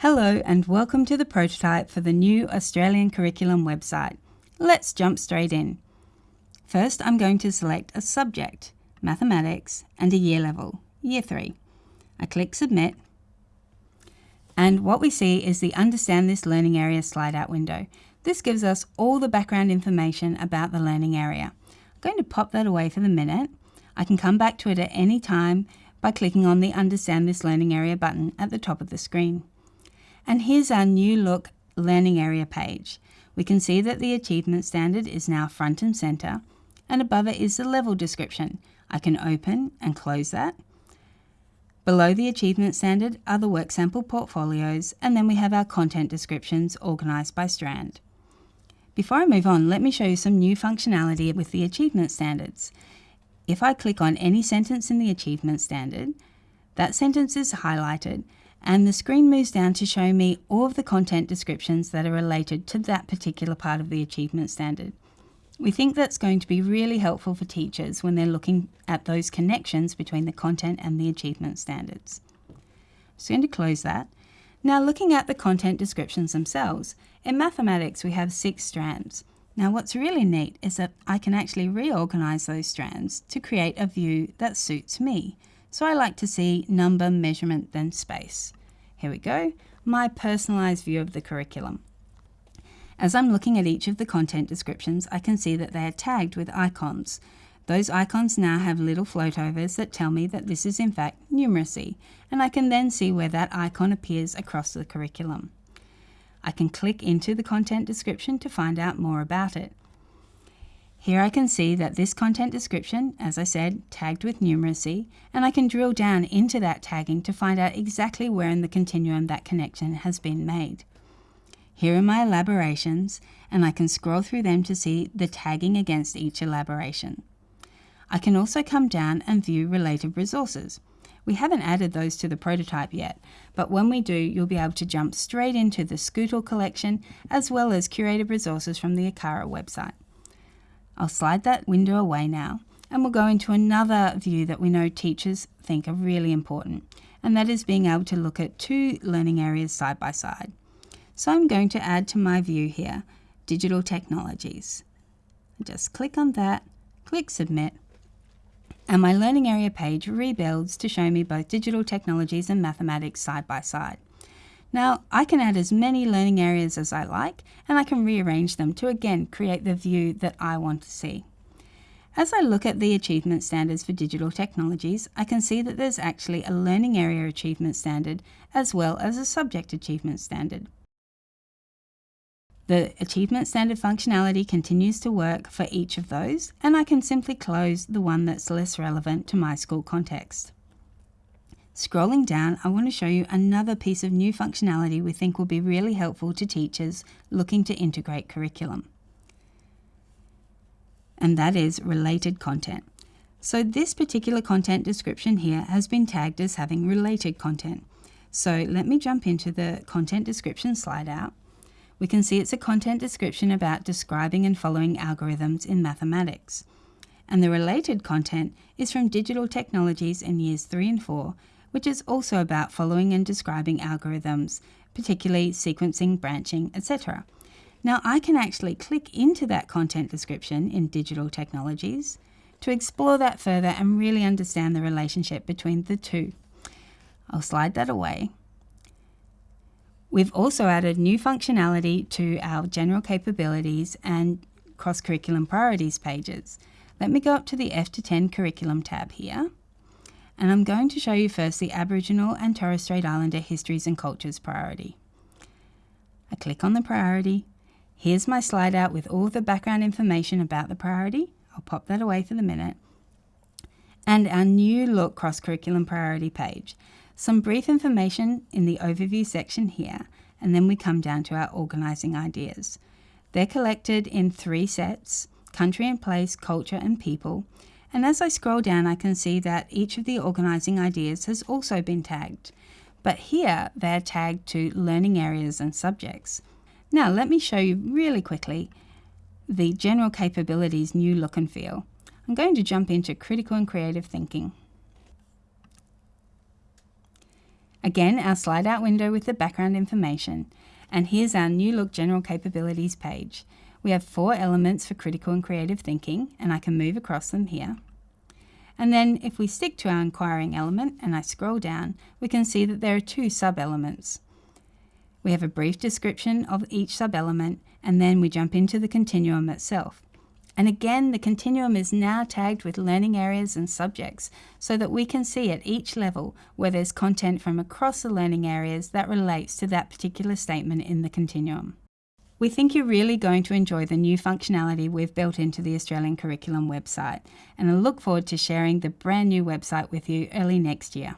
Hello and welcome to the prototype for the new Australian Curriculum website. Let's jump straight in. First I'm going to select a subject, Mathematics, and a year level, Year 3. I click Submit and what we see is the Understand This Learning Area slide out window. This gives us all the background information about the learning area. I'm going to pop that away for the minute. I can come back to it at any time by clicking on the Understand This Learning Area button at the top of the screen. And here's our new look learning area page. We can see that the achievement standard is now front and center and above it is the level description. I can open and close that. Below the achievement standard are the work sample portfolios and then we have our content descriptions organised by strand. Before I move on, let me show you some new functionality with the achievement standards. If I click on any sentence in the achievement standard, that sentence is highlighted and the screen moves down to show me all of the content descriptions that are related to that particular part of the achievement standard. We think that's going to be really helpful for teachers when they're looking at those connections between the content and the achievement standards. So I'm going to close that. Now looking at the content descriptions themselves, in mathematics we have six strands. Now what's really neat is that I can actually reorganize those strands to create a view that suits me. So I like to see number, measurement, then space. Here we go, my personalized view of the curriculum. As I'm looking at each of the content descriptions, I can see that they are tagged with icons. Those icons now have little floatovers that tell me that this is in fact numeracy, and I can then see where that icon appears across the curriculum. I can click into the content description to find out more about it. Here I can see that this content description, as I said, tagged with numeracy, and I can drill down into that tagging to find out exactly where in the continuum that connection has been made. Here are my elaborations, and I can scroll through them to see the tagging against each elaboration. I can also come down and view related resources. We haven't added those to the prototype yet, but when we do, you'll be able to jump straight into the Scootle collection as well as curated resources from the ACARA website. I'll slide that window away now and we'll go into another view that we know teachers think are really important, and that is being able to look at two learning areas side by side. So I'm going to add to my view here, Digital Technologies. Just click on that, click Submit, and my learning area page rebuilds to show me both digital technologies and mathematics side by side. Now, I can add as many learning areas as I like, and I can rearrange them to again create the view that I want to see. As I look at the achievement standards for digital technologies, I can see that there's actually a learning area achievement standard as well as a subject achievement standard. The achievement standard functionality continues to work for each of those, and I can simply close the one that's less relevant to my school context. Scrolling down, I want to show you another piece of new functionality we think will be really helpful to teachers looking to integrate curriculum. And that is related content. So this particular content description here has been tagged as having related content. So let me jump into the content description slide out we can see it's a content description about describing and following algorithms in mathematics. And the related content is from Digital Technologies in years 3 and 4, which is also about following and describing algorithms, particularly sequencing, branching, etc. Now I can actually click into that content description in Digital Technologies to explore that further and really understand the relationship between the two. I'll slide that away We've also added new functionality to our general capabilities and cross-curriculum priorities pages. Let me go up to the F to 10 curriculum tab here. And I'm going to show you first the Aboriginal and Torres Strait Islander Histories and Cultures priority. I click on the priority. Here's my slide out with all the background information about the priority. I'll pop that away for the minute. And our new look cross-curriculum priority page. Some brief information in the overview section here, and then we come down to our organising ideas. They're collected in three sets, country and place, culture and people, and as I scroll down I can see that each of the organising ideas has also been tagged, but here they're tagged to learning areas and subjects. Now let me show you really quickly the general capabilities new look and feel. I'm going to jump into critical and creative thinking. Again, our slide out window with the background information. And here's our new look general capabilities page. We have four elements for critical and creative thinking, and I can move across them here. And then if we stick to our inquiring element and I scroll down, we can see that there are two sub-elements. We have a brief description of each sub-element and then we jump into the continuum itself. And again, the continuum is now tagged with learning areas and subjects so that we can see at each level where there's content from across the learning areas that relates to that particular statement in the continuum. We think you're really going to enjoy the new functionality we've built into the Australian Curriculum website, and I look forward to sharing the brand new website with you early next year.